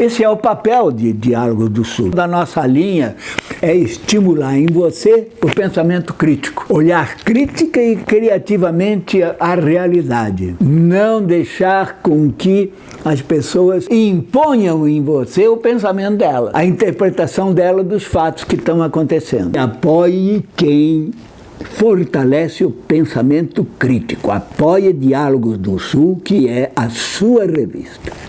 Esse é o papel de Diálogo do Sul. Da nossa linha é estimular em você o pensamento crítico, olhar crítica e criativamente a realidade. Não deixar com que as pessoas imponham em você o pensamento dela, a interpretação dela dos fatos que estão acontecendo. Apoie quem fortalece o pensamento crítico. Apoie Diálogos do Sul, que é a sua revista.